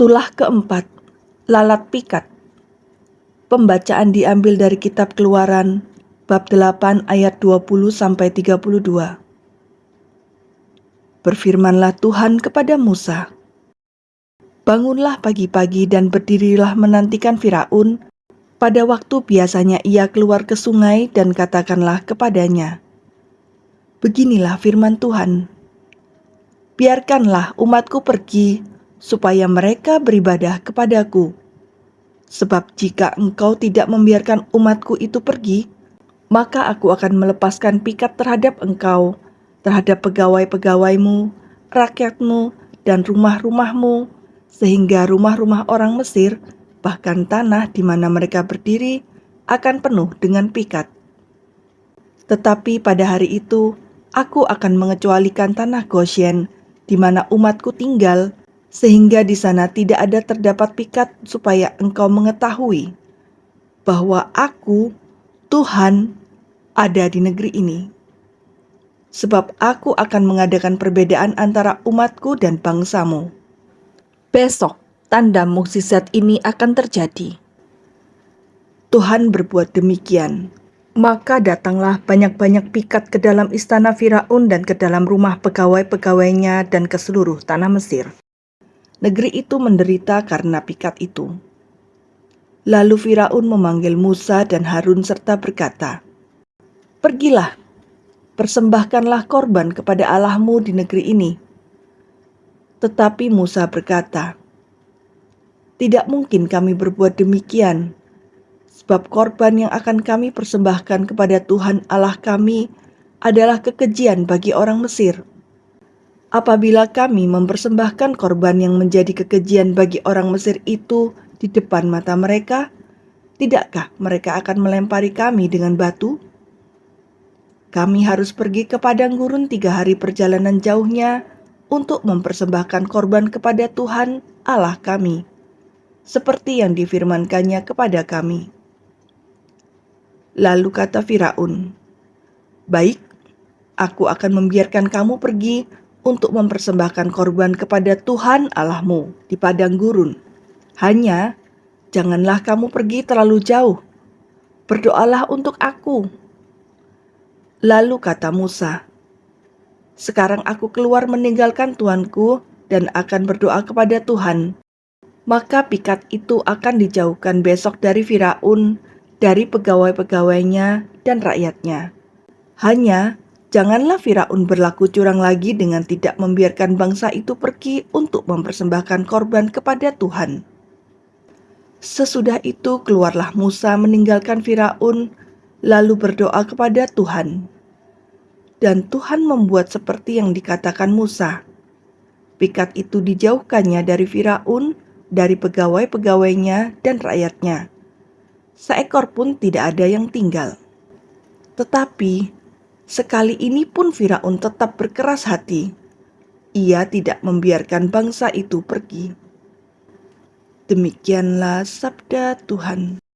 Tulah keempat, lalat pikat. Pembacaan diambil dari kitab Keluaran bab 8 ayat 20 sampai 32. Berfirmanlah Tuhan kepada Musa, Bangunlah pagi-pagi dan berdirilah menantikan Firaun pada waktu biasanya ia keluar ke sungai dan katakanlah kepadanya, Beginilah firman Tuhan, Biarkanlah umatku pergi supaya mereka beribadah kepadaku. Sebab jika engkau tidak membiarkan umatku itu pergi, maka aku akan melepaskan pikat terhadap engkau, terhadap pegawai-pegawaimu, rakyatmu, dan rumah-rumahmu, sehingga rumah-rumah orang Mesir, bahkan tanah di mana mereka berdiri, akan penuh dengan pikat. Tetapi pada hari itu, aku akan mengecualikan tanah Goshen, di mana umatku tinggal, sehingga di sana tidak ada terdapat pikat supaya engkau mengetahui bahwa aku, Tuhan, ada di negeri ini. Sebab aku akan mengadakan perbedaan antara umatku dan bangsamu. Besok, tanda mukjizat ini akan terjadi. Tuhan berbuat demikian. Maka datanglah banyak-banyak pikat ke dalam istana Firaun dan ke dalam rumah pegawai-pegawainya dan ke seluruh tanah Mesir. Negeri itu menderita karena pikat itu. Lalu Firaun memanggil Musa dan Harun serta berkata, Pergilah, persembahkanlah korban kepada Allahmu di negeri ini. Tetapi Musa berkata, Tidak mungkin kami berbuat demikian, sebab korban yang akan kami persembahkan kepada Tuhan Allah kami adalah kekejian bagi orang Mesir apabila kami mempersembahkan korban yang menjadi kekejian bagi orang Mesir itu di depan mata mereka, tidakkah mereka akan melempari kami dengan batu? Kami harus pergi ke padang gurun tiga hari perjalanan jauhnya untuk mempersembahkan korban kepada Tuhan Allah kami, seperti yang difirmankannya kepada kami. Lalu kata Firaun, "Baik, aku akan membiarkan kamu pergi untuk mempersembahkan korban kepada Tuhan Allahmu di padang gurun. Hanya janganlah kamu pergi terlalu jauh. Berdoalah untuk aku. Lalu kata Musa, "Sekarang aku keluar meninggalkan tuanku dan akan berdoa kepada Tuhan. Maka pikat itu akan dijauhkan besok dari Firaun, dari pegawai-pegawainya dan rakyatnya. Hanya Janganlah Firaun berlaku curang lagi dengan tidak membiarkan bangsa itu pergi untuk mempersembahkan korban kepada Tuhan. Sesudah itu keluarlah Musa meninggalkan Firaun, lalu berdoa kepada Tuhan. Dan Tuhan membuat seperti yang dikatakan Musa. Pikat itu dijauhkannya dari Firaun, dari pegawai-pegawainya dan rakyatnya. Seekor pun tidak ada yang tinggal. Tetapi Sekali ini pun Firaun tetap berkeras hati. Ia tidak membiarkan bangsa itu pergi. Demikianlah sabda Tuhan.